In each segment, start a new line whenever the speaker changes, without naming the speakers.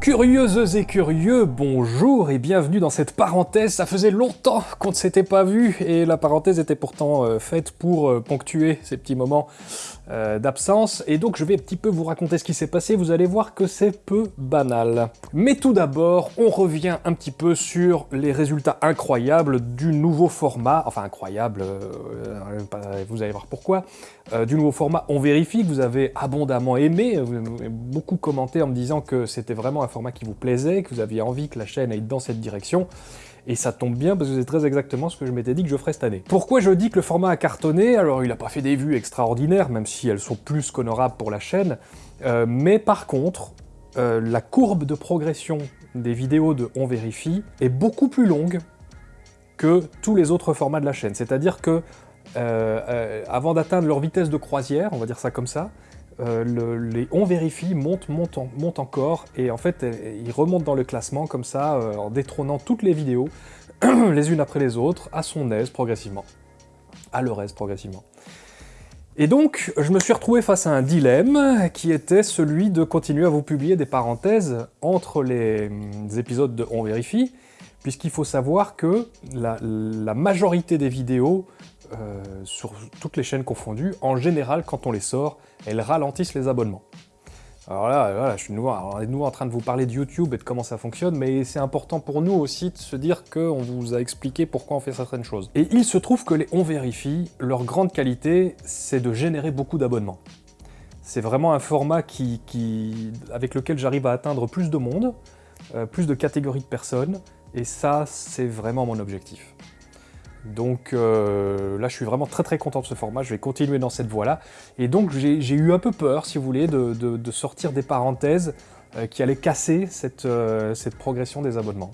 Curieuses et curieux, bonjour et bienvenue dans cette parenthèse. Ça faisait longtemps qu'on ne s'était pas vu et la parenthèse était pourtant euh, faite pour euh, ponctuer ces petits moments euh, d'absence. Et donc je vais un petit peu vous raconter ce qui s'est passé, vous allez voir que c'est peu banal. Mais tout d'abord, on revient un petit peu sur les résultats incroyables du nouveau format, enfin incroyable, vous allez voir pourquoi, du nouveau format On Vérifie que vous avez abondamment aimé, beaucoup commenté en me disant que c'était vraiment un qui vous plaisait, que vous aviez envie que la chaîne aille dans cette direction, et ça tombe bien parce que c'est très exactement ce que je m'étais dit que je ferais cette année. Pourquoi je dis que le format a cartonné? Alors il n'a pas fait des vues extraordinaires, même si elles sont plus qu'honorables pour la chaîne, euh, mais par contre, euh, la courbe de progression des vidéos de On Vérifie est beaucoup plus longue que tous les autres formats de la chaîne. C'est-à-dire que, euh, avant d'atteindre leur vitesse de croisière, on va dire ça comme ça, euh, les on vérifie monte, monte, monte encore, et en fait, il remonte dans le classement comme ça, euh, en détrônant toutes les vidéos, les unes après les autres, à son aise, progressivement. À leur aise, progressivement. Et donc, je me suis retrouvé face à un dilemme, qui était celui de continuer à vous publier des parenthèses entre les, hum, épisodes de On Vérifie, puisqu'il faut savoir que la, majorité des vidéos euh, sur toutes les chaînes confondues, en général, quand on les sort, elles ralentissent les abonnements. Alors là, voilà, je suis nouveau en train de vous parler de YouTube et de comment ça fonctionne, mais c'est important pour nous aussi de se dire qu'on vous a expliqué pourquoi on fait certaines choses. Et il se trouve que les On Vérifie, leur grande qualité, c'est de générer beaucoup d'abonnements. C'est vraiment un format qui, avec lequel j'arrive à atteindre plus de monde, euh, plus de catégories de personnes, et ça, c'est vraiment mon objectif. Donc euh, là, je suis vraiment très très content de ce format, je vais continuer dans cette voie-là. Et donc j'ai eu un peu peur, si vous voulez, de, sortir des parenthèses euh, qui allaient casser euh, cette, progression des abonnements.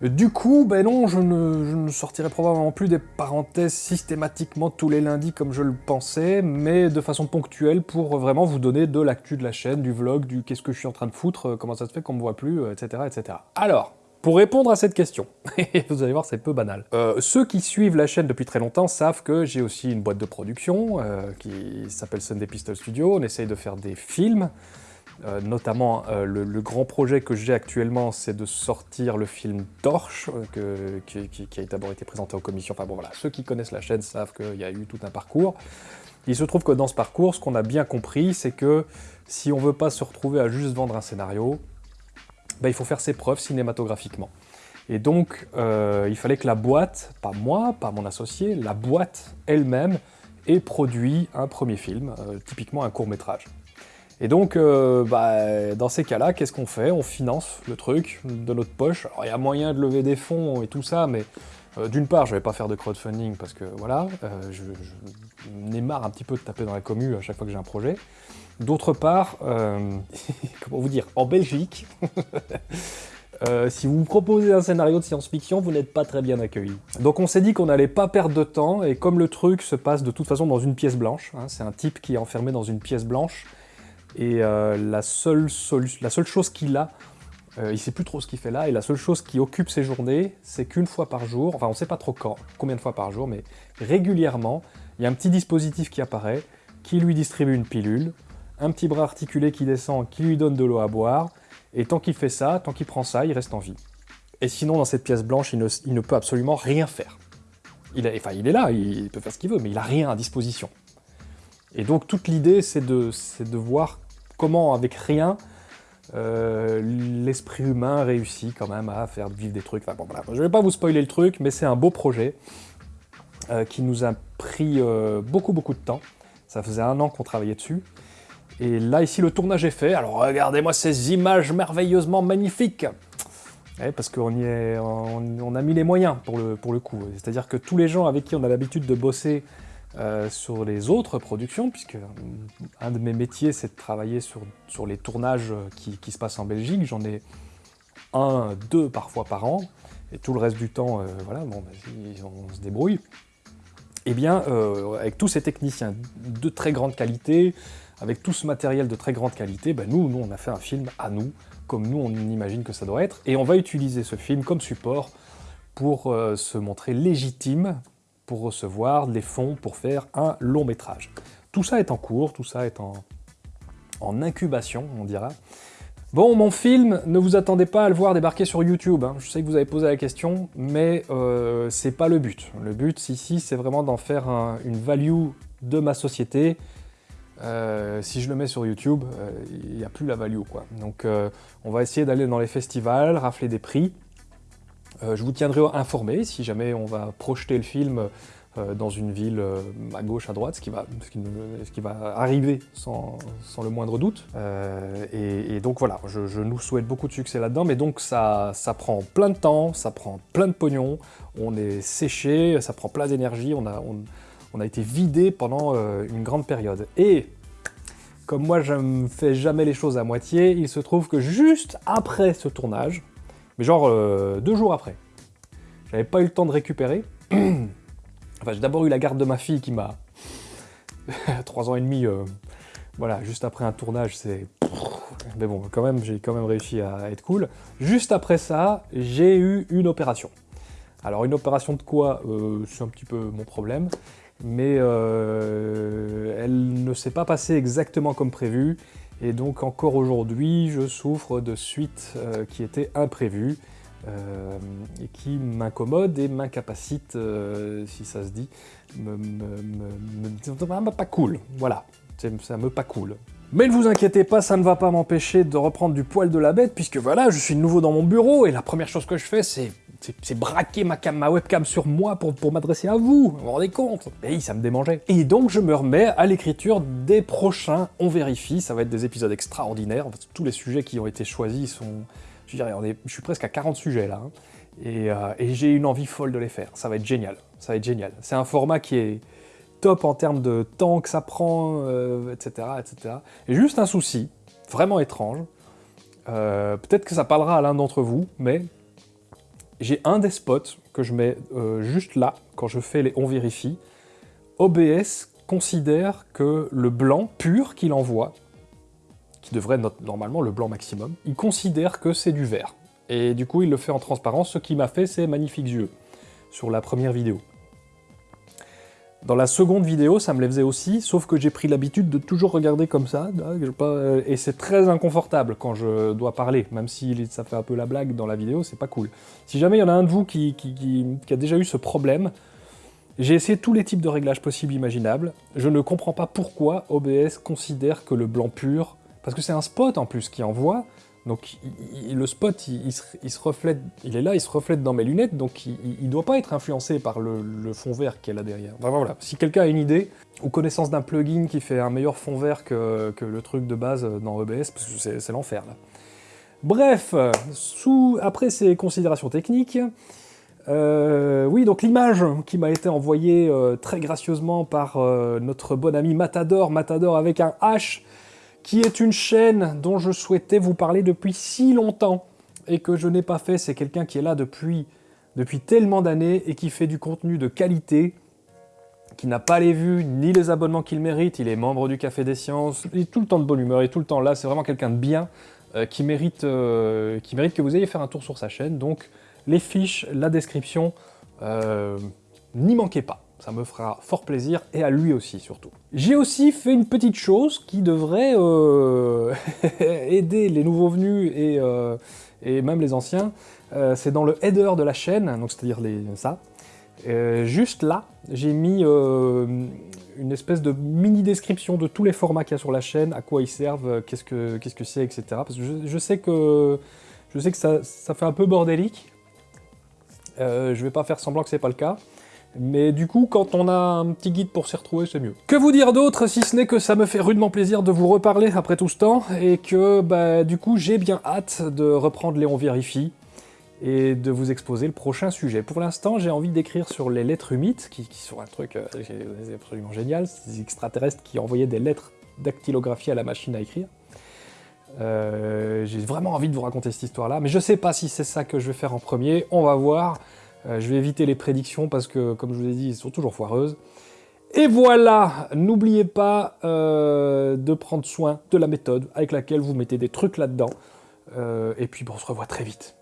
Du coup, ben non, je ne, sortirai probablement plus des parenthèses systématiquement tous les lundis comme je le pensais, mais de façon ponctuelle pour vraiment vous donner de l'actu de la chaîne, du vlog, du qu'est-ce que je suis en train de foutre, comment ça se fait qu'on me voit plus, etc. etc. Alors, pour répondre à cette question, vous allez voir c'est peu banal, euh, ceux qui suivent la chaîne depuis très longtemps savent que j'ai aussi une boîte de production euh, qui s'appelle Sunday Pistol Studio, on essaye de faire des films, euh, notamment le, grand projet que j'ai actuellement c'est de sortir le film Torche, qui, a d'abord été présenté aux commissions, enfin bon voilà, ceux qui connaissent la chaîne savent qu'il y a eu tout un parcours. Il se trouve que dans ce parcours, ce qu'on a bien compris, c'est que si on veut pas se retrouver à juste vendre un scénario, bah, il faut faire ses preuves cinématographiquement. Et donc, euh, il fallait que la boîte, pas moi, pas mon associé, la boîte elle-même ait produit un premier film, euh, typiquement un court-métrage. Et donc, euh, bah, dans ces cas-là, qu'est-ce qu'on fait? On finance le truc de notre poche. Alors, il y a moyen de lever des fonds et tout ça, mais d'une part, je vais pas faire de crowdfunding parce que, voilà, je, je marre un petit peu de taper dans la commu à chaque fois que j'ai un projet. D'autre part, euh, comment vous dire, en Belgique, euh, si vous proposez un scénario de science-fiction, vous n'êtes pas très bien accueilli. Donc on s'est dit qu'on n'allait pas perdre de temps, et comme le truc se passe de toute façon dans une pièce blanche, hein, c'est un type qui est enfermé dans une pièce blanche, et euh, la seule chose qu'il a, il sait plus trop ce qu'il fait là, et la seule chose qui occupe ses journées, c'est qu'une fois par jour, enfin on sait pas trop quand, combien de fois par jour, mais régulièrement, il y a un petit dispositif qui apparaît, qui lui distribue une pilule, un petit bras articulé qui descend, qui lui donne de l'eau à boire, et tant qu'il fait ça, tant qu'il prend ça, il reste en vie. Et sinon, dans cette pièce blanche, il ne, peut absolument rien faire. Il enfin, il est là, il peut faire ce qu'il veut, mais il n'a rien à disposition. Et donc, toute l'idée, c'est de voir comment, avec rien, euh, l'esprit humain réussit quand même à faire vivre des trucs. Enfin, bon, voilà. Je ne vais pas vous spoiler le truc, mais c'est un beau projet euh, qui nous a pris euh, beaucoup, beaucoup de temps. Ça faisait un an qu'on travaillait dessus. Et là, ici, le tournage est fait. Alors, regardez-moi ces images merveilleusement magnifiques parce qu'on on, a mis les moyens pour le, pour le coup. C'est-à-dire que tous les gens avec qui on a l'habitude de bosser euh, sur les autres productions, puisque un de mes métiers, c'est de travailler sur, sur les tournages qui, qui se passent en Belgique. J'en ai un, deux parfois par an, et tout le reste du temps, euh, voilà, bon, on se débrouille. Eh bien, euh, avec tous ces techniciens de très grande qualité, avec tout ce matériel de très grande qualité, ben nous, nous, on a fait un film à nous, comme nous, on imagine que ça doit être, et on va utiliser ce film comme support pour euh, se montrer légitime, pour recevoir des fonds pour faire un long métrage. Tout ça est en cours, tout ça est en, incubation, on dira. Bon, mon film, ne vous attendez pas à le voir débarquer sur YouTube. hein. Je sais que vous avez posé la question, mais euh, c'est pas le but. Le but ici, c'est vraiment d'en faire un- une value de ma société. Euh, si je le mets sur YouTube, euh, il n'y a plus la value, quoi. Donc, euh, on va essayer d'aller dans les festivals, rafler des prix. Euh, je vous tiendrai informé si jamais on va projeter le film euh, dans une ville euh, à gauche, à droite, ce qui va, arriver sans, le moindre doute. Et, donc voilà, je, nous souhaite beaucoup de succès là-dedans, mais donc ça, prend plein de temps, ça prend plein de pognon, on est séché, ça prend plein d'énergie, on a, on, a été vidé pendant une grande période. Et comme moi je ne fais jamais les choses à moitié, il se trouve que juste après ce tournage, mais genre euh, deux jours après, j'avais pas eu le temps de récupérer. Enfin, j'ai d'abord eu la garde de ma fille qui m'a... Trois ans et demi, euh, voilà, juste après un tournage, c'est... Mais bon, quand même, j'ai quand même réussi à être cool. Juste après ça, j'ai eu une opération. Alors, une opération de quoi Euh, C'est un petit peu mon problème. Mais elle ne s'est pas passée exactement comme prévu. Et donc, encore aujourd'hui, je souffre de suites euh, qui étaient imprévues. euh, et qui m'incommode et m'incapacite, euh, si ça se dit, me, me, me- me- me- pas cool, voilà, ça me pas cool. Mais ne vous inquiétez pas, ça ne va pas m'empêcher de reprendre du poil de la bête, puisque voilà, je suis de nouveau dans mon bureau, et la première chose que je fais, c'est c'est- braquer ma, cam, ma webcam sur moi pour, m'adresser à vous, vous vous rendez compte? Et ça me démangeait. Et donc je me remets à l'écriture des prochains On Vérifie, ça va être des épisodes extraordinaires, tous les sujets qui ont été choisis sont... Je suis presque à 40 sujets là, hein. et, euh, et j'ai une envie folle de les faire, ça va être génial, ça va. C'est un format qui est top en termes de temps que ça prend, euh, etc., etc. Et juste un souci, vraiment étrange, euh, peut-être que ça parlera à l'un d'entre vous, mais j'ai un des spots que je mets euh, juste là, quand je fais les on vérifie. OBS considère que le blanc pur qu'il envoie, qui devrait être normalement le blanc maximum, il considère que c'est du vert. Et du coup, il le fait en transparence. Ce qui m'a fait, c'est magnifiques yeux sur la première vidéo. Dans la seconde vidéo, ça me les faisait aussi, sauf que j'ai pris l'habitude de toujours regarder comme ça, euh, et c'est très inconfortable quand je dois parler, même si ça fait un peu la blague dans la vidéo, c'est pas cool. Si jamais il y en a un de vous qui- qui a déjà eu ce problème, j'ai essayé tous les types de réglages possibles imaginables, je ne comprends pas pourquoi OBS considère que le blanc pur, parce que c'est un spot en plus qui envoie, donc le spot, il, se, il se reflète, il est là, il se reflète dans mes lunettes, donc il, il doit pas être influencé par le, fond vert qui est là derrière. Voilà, si quelqu'un a une idée, ou connaissance d'un plugin qui fait un meilleur fond vert que, le truc de base dans OBS, parce que c'est c'est l'enfer là. Bref, sous, après ces considérations techniques, euh, oui, donc l'image qui m'a été envoyée euh, très gracieusement par euh, notre bon ami Matador, Matador avec un H, qui est une chaîne dont je souhaitais vous parler depuis si longtemps et que je n'ai pas fait. C'est quelqu'un qui est là depuis, tellement d'années et qui fait du contenu de qualité, qui n'a pas les vues ni les abonnements qu'il mérite. Il est membre du Café des Sciences, il est tout le temps de bonne humeur, il est tout le temps là. C'est vraiment quelqu'un de bien euh, qui, mérite, euh, qui mérite que vous ayez faire un tour sur sa chaîne. Donc les fiches, la description, euh, n'y manquez pas. Ça me fera fort plaisir, et à lui aussi surtout. J'ai aussi fait une petite chose qui devrait euh, aider les nouveaux venus et, euh, et même les anciens. Euh, c'est dans le header de la chaîne, donc c'est-à-dire ça. Juste là, j'ai mis une espèce de mini description de tous les formats qu'il y a sur la chaîne, à quoi ils servent, qu'est-ce que qu'est-ce que c'est, etc. Parce que je, je sais que je sais que ça, ça fait un peu bordélique. Euh, je vais pas faire semblant que c'est pas le cas. Mais du coup, quand on a un petit guide pour s'y retrouver, c'est mieux. Que vous dire d'autre, si ce n'est que ça me fait rudement plaisir de vous reparler après tout ce temps, et que, bah, du coup, j'ai bien hâte de reprendre Léon Vérifie, et de vous exposer le prochain sujet. Pour l'instant, j'ai envie d'écrire sur les lettres humides, qui, sont un truc euh, absolument génial, ces extraterrestres qui envoyaient des lettres dactylographiées à la machine à écrire. Euh, j'ai vraiment envie de vous raconter cette histoire-là, mais je sais pas si c'est ça que je vais faire en premier, on va voir. Euh, je vais éviter les prédictions parce que, comme je vous ai dit, elles sont toujours foireuses. Et voilà, n'oubliez pas euh, de prendre soin de la méthode avec laquelle vous mettez des trucs là-dedans. Euh, et puis, bon, on se revoit très vite.